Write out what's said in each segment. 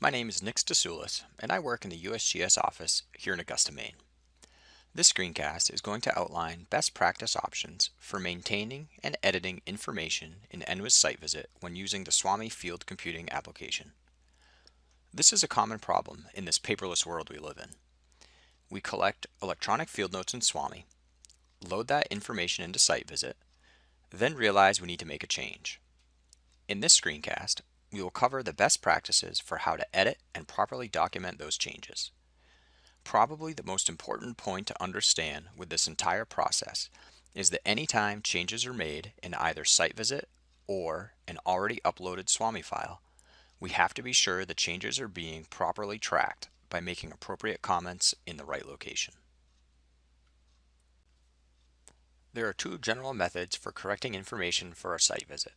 My name is Nick Stasulis, and I work in the USGS office here in Augusta, Maine. This screencast is going to outline best practice options for maintaining and editing information in NWIS site visit when using the SWAMI field computing application. This is a common problem in this paperless world we live in. We collect electronic field notes in SWAMI, load that information into site visit, then realize we need to make a change. In this screencast, we will cover the best practices for how to edit and properly document those changes. Probably the most important point to understand with this entire process is that anytime changes are made in either site visit or an already uploaded SWAMI file, we have to be sure the changes are being properly tracked by making appropriate comments in the right location. There are two general methods for correcting information for a site visit.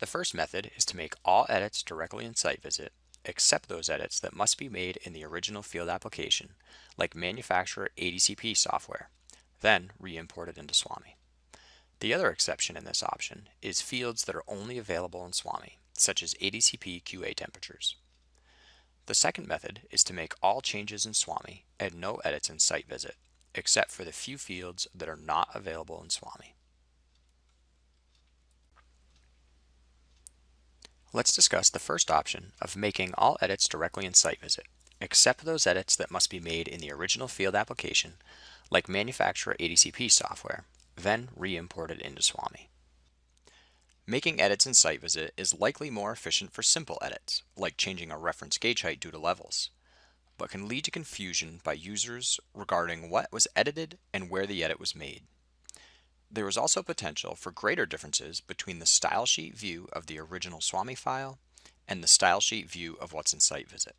The first method is to make all edits directly in site visit except those edits that must be made in the original field application, like manufacturer ADCP software, then re-imported into SWAMI. The other exception in this option is fields that are only available in SWAMI, such as ADCP QA temperatures. The second method is to make all changes in SWAMI and no edits in site visit, except for the few fields that are not available in SWAMI. Let's discuss the first option of making all edits directly in site visit, except those edits that must be made in the original field application, like manufacturer ADCP software, then re-imported into SWAMI. Making edits in site visit is likely more efficient for simple edits, like changing a reference gauge height due to levels, but can lead to confusion by users regarding what was edited and where the edit was made. There is also potential for greater differences between the style sheet view of the original SWAMI file and the style sheet view of what's in site visit.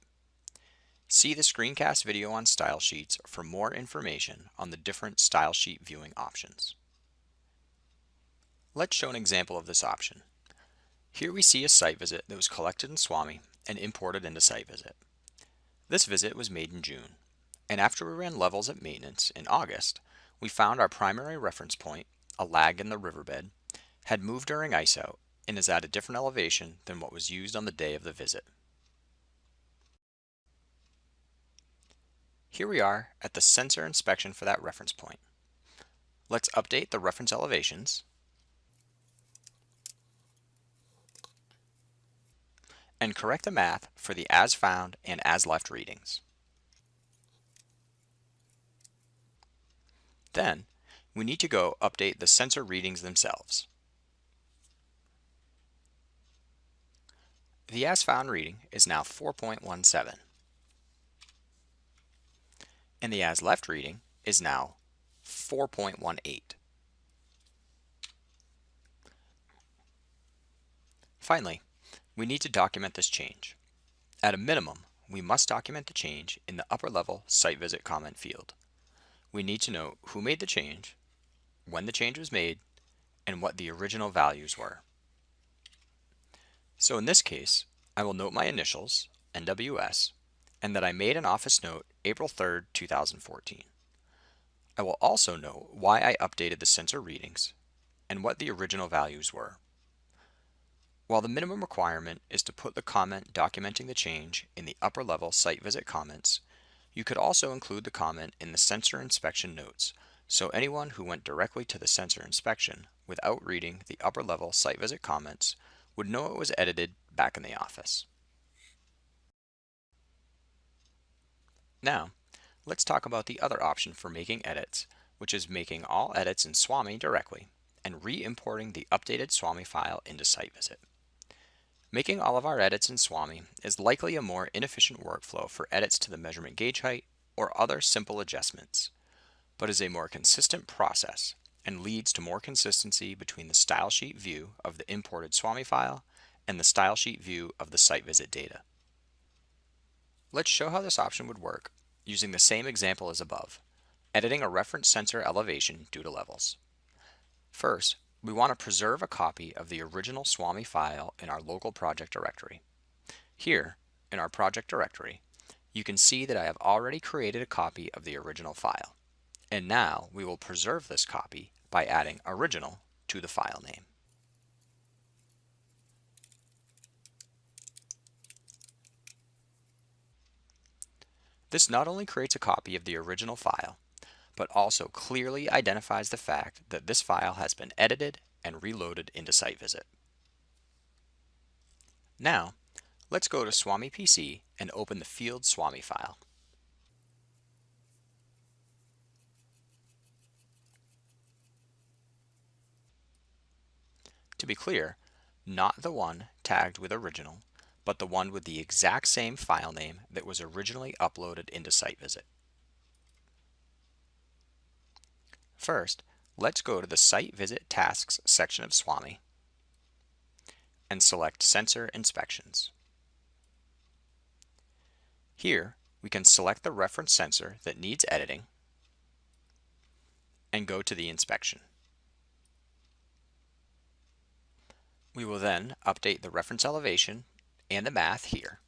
See the screencast video on style sheets for more information on the different style sheet viewing options. Let's show an example of this option. Here we see a site visit that was collected in SWAMI and imported into site visit. This visit was made in June, and after we ran levels at maintenance in August, we found our primary reference point a lag in the riverbed, had moved during ice out and is at a different elevation than what was used on the day of the visit. Here we are at the sensor inspection for that reference point. Let's update the reference elevations and correct the math for the as found and as left readings. Then we need to go update the sensor readings themselves. The as found reading is now 4.17 and the as left reading is now 4.18. Finally, we need to document this change. At a minimum, we must document the change in the upper level site visit comment field. We need to know who made the change, when the change was made, and what the original values were. So in this case, I will note my initials, NWS, and that I made an office note April 3rd, 2014. I will also note why I updated the sensor readings and what the original values were. While the minimum requirement is to put the comment documenting the change in the upper level site visit comments, you could also include the comment in the sensor inspection notes so anyone who went directly to the sensor inspection without reading the upper level site visit comments would know it was edited back in the office. Now, let's talk about the other option for making edits, which is making all edits in SWAMI directly and re-importing the updated SWAMI file into site visit. Making all of our edits in SWAMI is likely a more inefficient workflow for edits to the measurement gauge height or other simple adjustments but is a more consistent process and leads to more consistency between the style sheet view of the imported SWAMI file and the style sheet view of the site visit data. Let's show how this option would work using the same example as above, editing a reference sensor elevation due to levels. First, we want to preserve a copy of the original SWAMI file in our local project directory. Here, in our project directory, you can see that I have already created a copy of the original file. And now we will preserve this copy by adding original to the file name. This not only creates a copy of the original file, but also clearly identifies the fact that this file has been edited and reloaded into SiteVisit. Now, let's go to Swami PC and open the field Swami file. To be clear, not the one tagged with original, but the one with the exact same file name that was originally uploaded into SiteVisit. First, let's go to the Site Visit Tasks section of SWAMI and select Sensor Inspections. Here, we can select the reference sensor that needs editing and go to the inspection. We will then update the reference elevation and the math here.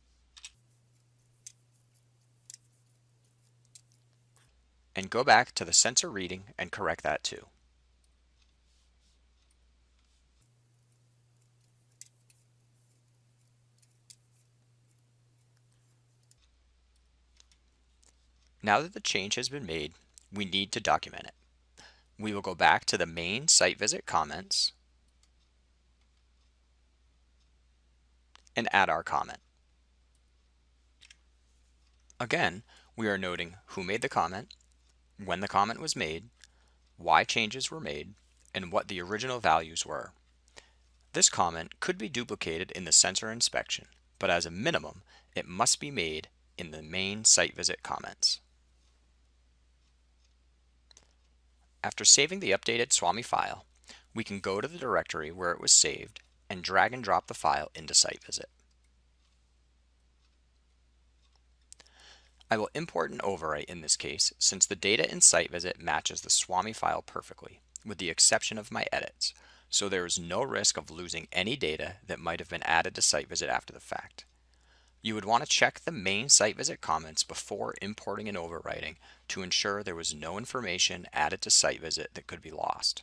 And go back to the sensor reading and correct that too. Now that the change has been made, we need to document it. We will go back to the main site visit comments and add our comment. Again, we are noting who made the comment, when the comment was made, why changes were made, and what the original values were. This comment could be duplicated in the sensor inspection, but as a minimum, it must be made in the main site visit comments. After saving the updated SWAMI file, we can go to the directory where it was saved and drag and drop the file into Site Visit. I will import an overwrite in this case since the data in Site Visit matches the SWAMI file perfectly, with the exception of my edits, so there is no risk of losing any data that might have been added to Site Visit after the fact. You would want to check the main Site Visit comments before importing and overwriting to ensure there was no information added to Site Visit that could be lost.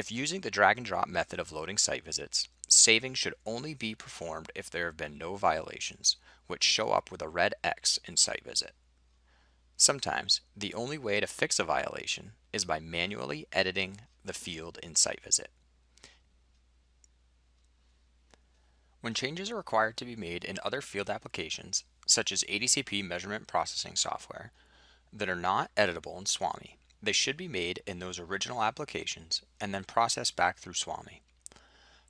If using the drag and drop method of loading site visits, saving should only be performed if there have been no violations, which show up with a red X in site visit. Sometimes, the only way to fix a violation is by manually editing the field in site visit. When changes are required to be made in other field applications, such as ADCP measurement processing software, that are not editable in SWAMI, they should be made in those original applications and then processed back through SWAMI.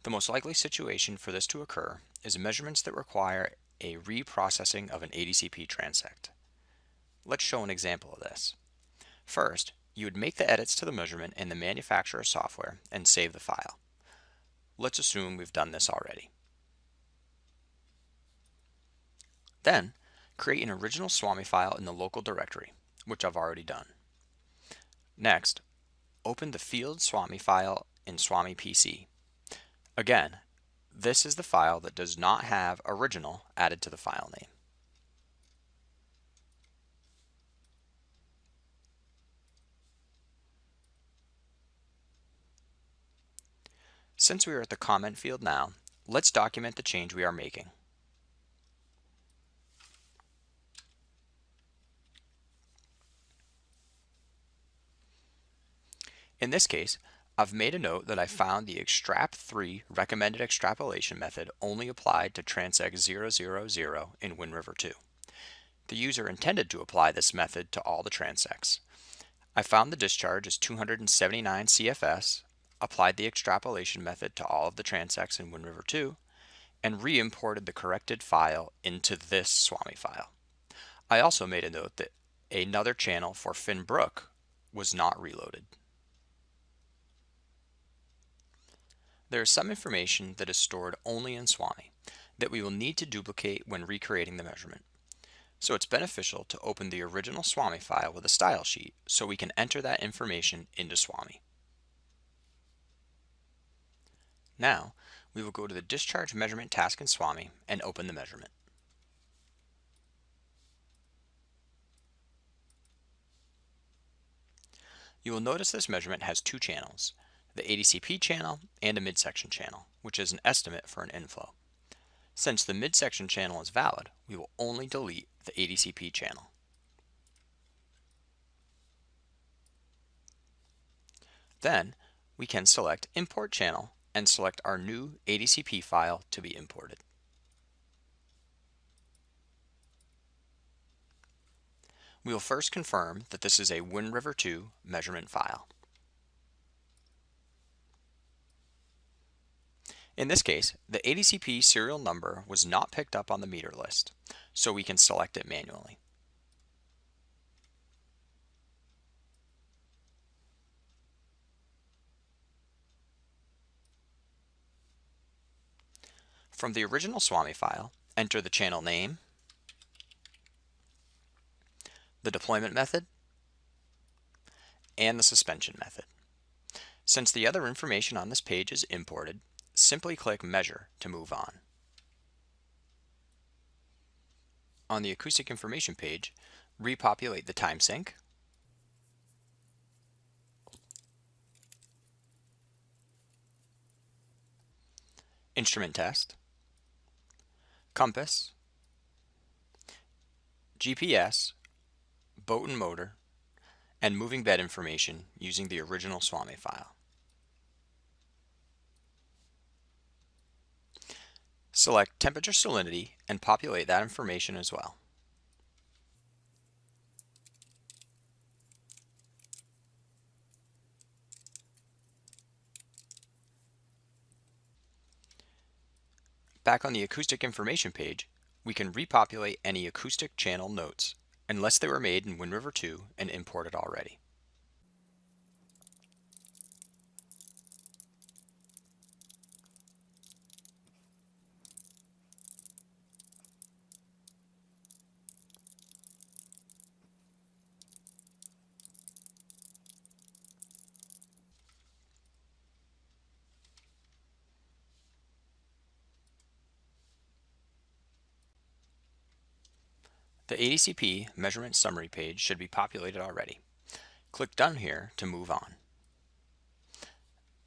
The most likely situation for this to occur is measurements that require a reprocessing of an ADCP transect. Let's show an example of this. First, you would make the edits to the measurement in the manufacturer software and save the file. Let's assume we've done this already. Then, create an original SWAMI file in the local directory, which I've already done. Next, open the field SWAMI file in SWAMI PC. Again, this is the file that does not have original added to the file name. Since we are at the comment field now, let's document the change we are making. In this case, I've made a note that I found the extrap3 recommended extrapolation method only applied to transect 000 in WinRiver 2. The user intended to apply this method to all the transects. I found the discharge is 279 CFS, applied the extrapolation method to all of the transects in WinRiver 2, and re-imported the corrected file into this SWAMI file. I also made a note that another channel for Finn Brook was not reloaded. There is some information that is stored only in SWAMI that we will need to duplicate when recreating the measurement. So it's beneficial to open the original SWAMI file with a style sheet so we can enter that information into SWAMI. Now, we will go to the discharge measurement task in SWAMI and open the measurement. You will notice this measurement has two channels, the ADCP channel, and a midsection channel, which is an estimate for an inflow. Since the midsection channel is valid, we will only delete the ADCP channel. Then, we can select Import Channel and select our new ADCP file to be imported. We will first confirm that this is a WinRiver2 measurement file. In this case, the ADCP serial number was not picked up on the meter list, so we can select it manually. From the original SWAMI file, enter the channel name, the deployment method, and the suspension method. Since the other information on this page is imported, simply click Measure to move on. On the acoustic information page, repopulate the time sync, instrument test, compass, GPS, boat and motor, and moving bed information using the original SWAMI file. Select temperature salinity and populate that information as well. Back on the acoustic information page, we can repopulate any acoustic channel notes, unless they were made in WinRiver 2 and imported already. The ADCP measurement summary page should be populated already. Click Done here to move on.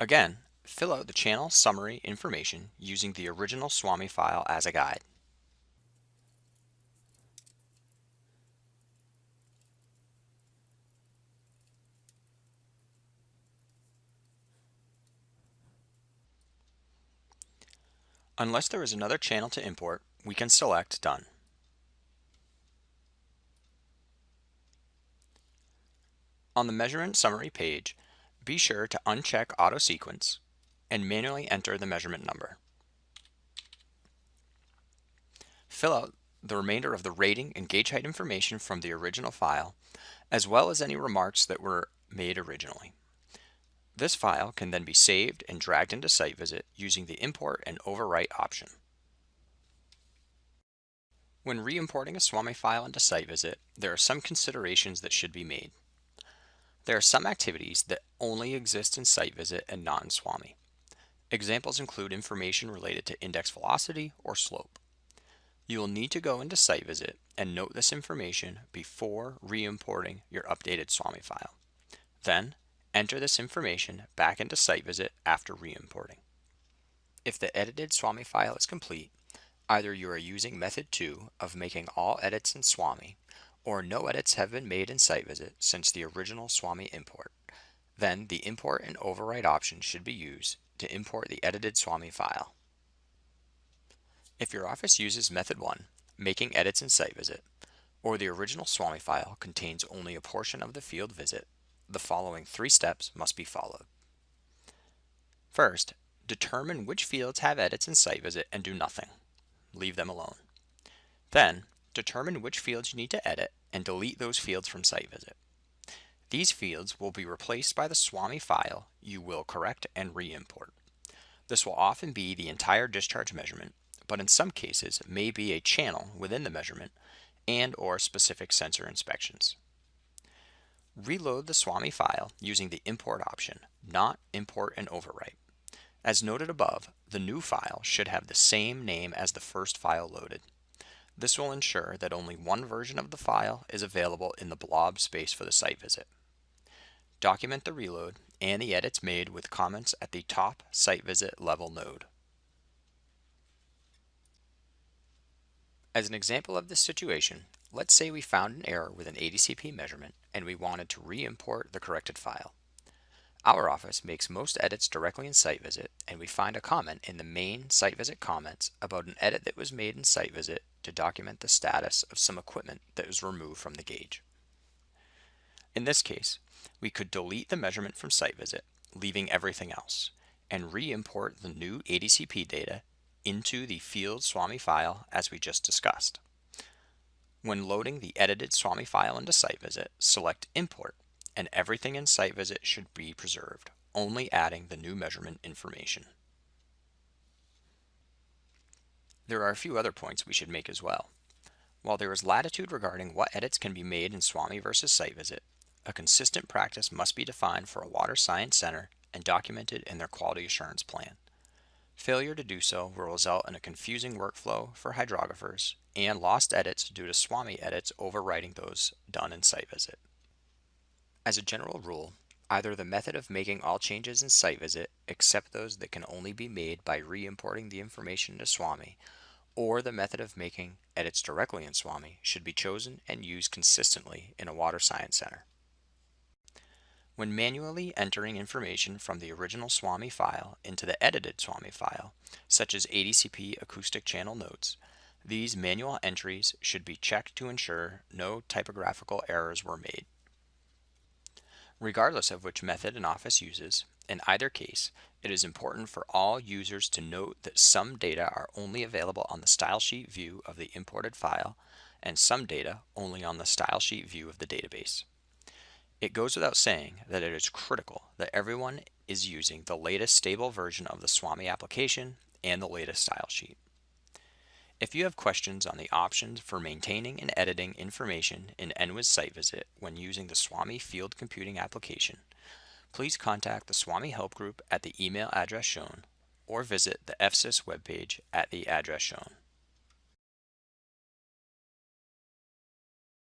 Again, fill out the channel summary information using the original SWAMI file as a guide. Unless there is another channel to import, we can select Done. On the measurement summary page, be sure to uncheck auto sequence and manually enter the measurement number. Fill out the remainder of the rating and gauge height information from the original file, as well as any remarks that were made originally. This file can then be saved and dragged into Site Visit using the Import and Overwrite option. When re-importing a SWAMI file into Site Visit, there are some considerations that should be made. There are some activities that only exist in Site Visit and not in SWAMI. Examples include information related to index velocity or slope. You will need to go into Site Visit and note this information before re-importing your updated SWAMI file. Then, enter this information back into Site Visit after re-importing. If the edited SWAMI file is complete, either you are using method 2 of making all edits in SWAMI or no edits have been made in Site Visit since the original SWAMI import. Then the Import and Overwrite option should be used to import the edited SWAMI file. If your office uses Method 1, making edits in Site Visit, or the original SWAMI file contains only a portion of the field visit, the following three steps must be followed. First, determine which fields have edits in Site Visit and do nothing. Leave them alone. Then, determine which fields you need to edit, and delete those fields from Site Visit. These fields will be replaced by the SWAMI file you will correct and re-import. This will often be the entire discharge measurement, but in some cases may be a channel within the measurement and or specific sensor inspections. Reload the SWAMI file using the import option, not import and overwrite. As noted above, the new file should have the same name as the first file loaded. This will ensure that only one version of the file is available in the blob space for the site visit. Document the reload and the edits made with comments at the top site visit level node. As an example of this situation, let's say we found an error with an ADCP measurement and we wanted to re-import the corrected file. Our office makes most edits directly in Site Visit, and we find a comment in the main Site Visit comments about an edit that was made in Site Visit to document the status of some equipment that was removed from the gauge. In this case, we could delete the measurement from Site Visit, leaving everything else, and re-import the new ADCP data into the field SWAMI file as we just discussed. When loading the edited SWAMI file into Site Visit, select Import, and everything in Site Visit should be preserved, only adding the new measurement information. There are a few other points we should make as well. While there is latitude regarding what edits can be made in SWAMI versus Site Visit, a consistent practice must be defined for a water science center and documented in their quality assurance plan. Failure to do so will result in a confusing workflow for hydrographers and lost edits due to SWAMI edits overwriting those done in Site Visit. As a general rule, either the method of making all changes in Site Visit except those that can only be made by re-importing the information into SWAMI, or the method of making edits directly in SWAMI should be chosen and used consistently in a water science center. When manually entering information from the original SWAMI file into the edited SWAMI file, such as ADCP acoustic channel notes, these manual entries should be checked to ensure no typographical errors were made. Regardless of which method an office uses, in either case, it is important for all users to note that some data are only available on the style sheet view of the imported file and some data only on the style sheet view of the database. It goes without saying that it is critical that everyone is using the latest stable version of the SWAMI application and the latest style sheet. If you have questions on the options for maintaining and editing information in NWIS Site Visit when using the SWAMI Field Computing application, please contact the SWAMI Help Group at the email address shown or visit the FSIS webpage at the address shown.